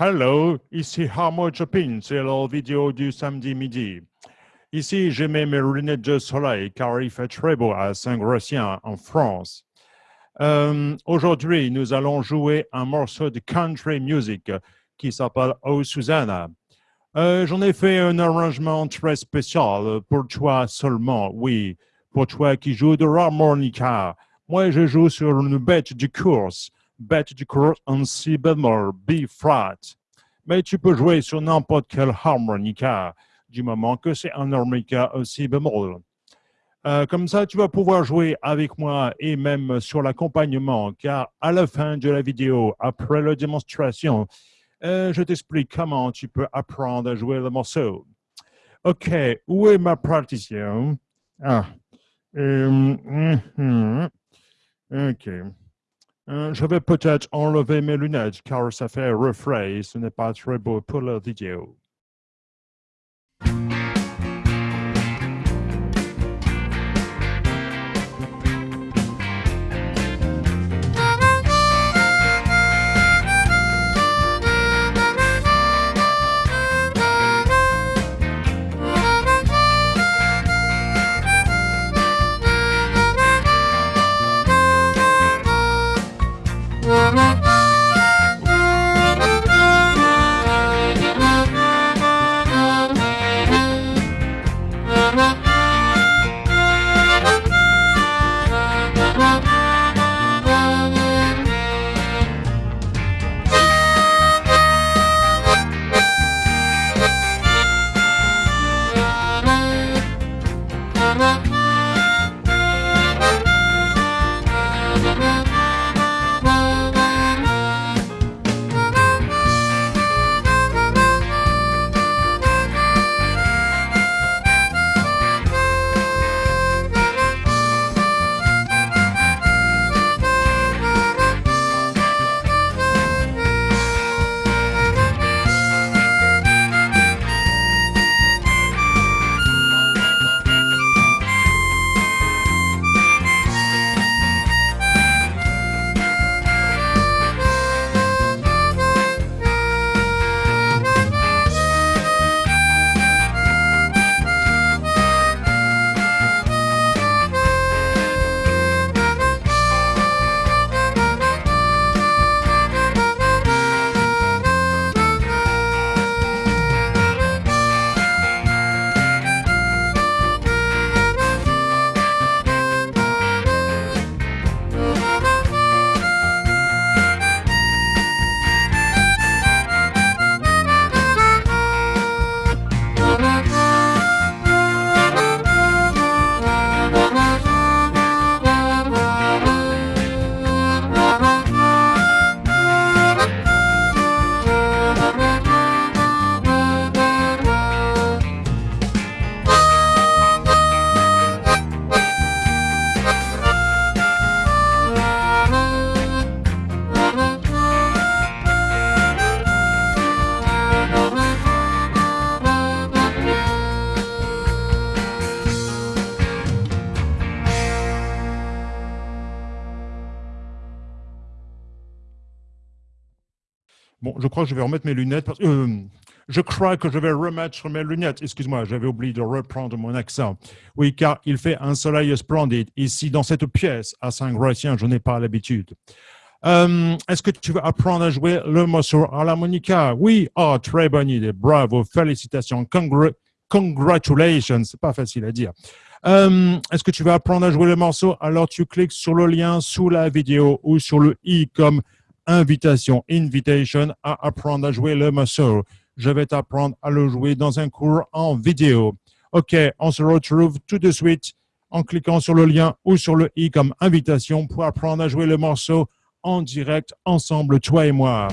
Hello, ici Harmo Chopin, c'est la vidéo du samedi midi. Ici, je mets mes lunettes de soleil car il fait très beau à Saint-Gratien, en France. Euh, aujourd'hui, nous allons jouer un morceau de country music qui s'appelle Oh Susanna. Euh, j'en ai fait un arrangement très spécial pour toi seulement, oui, pour toi qui joues de l'harmonica. Moi, je joue sur une bête de course bête du course en si bémol, B flat. Mais tu peux jouer sur n'importe quel harmonica, du moment que c'est un harmonica aussi bémol. Euh, comme ça, tu vas pouvoir jouer avec moi et même sur l'accompagnement, car à la fin de la vidéo, après la démonstration, euh, je t'explique comment tu peux apprendre à jouer le morceau. OK, où est ma partition? Ah. Euh, mm-hmm. OK. Euh, je vais peut-être enlever mes lunettes car ça fait refrain et ce n'est pas très beau pour la vidéo. Bon, je crois que je vais remettre mes lunettes. Euh, je crois que je vais remettre mes lunettes. Excuse-moi, j'avais oublié de reprendre mon accent. Oui, car il fait un soleil splendide ici dans cette pièce à Saint-Gratien. Je n'ai pas l'habitude. Euh, est-ce que tu veux apprendre à jouer le morceau à l'harmonica? Oui, oh, très bonne idée. Bravo, félicitations. congratulations. C'est pas facile à dire. Euh, est-ce que tu veux apprendre à jouer le morceau? Alors tu cliques sur le lien sous la vidéo ou sur le i comme invitation, invitation à apprendre à jouer le morceau. Je vais t'apprendre à le jouer dans un cours en vidéo. OK, on se retrouve tout de suite en cliquant sur le lien ou sur le i comme invitation pour apprendre à jouer le morceau en direct ensemble, toi et moi.